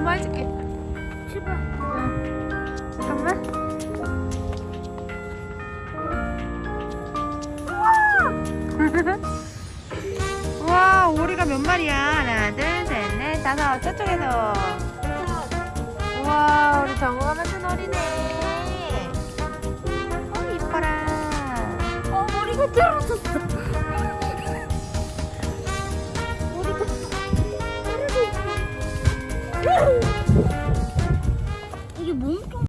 엄마 해줄게. 제발. 잠깐만. 와, 오리가 몇 마리야? 하나, 둘, 셋, 넷, 다섯. 저쪽에서. 우와, 우리 정우가 만든 오리네. 어, 이뻐라. 어, 머리가 떨어졌어. 이게 몸통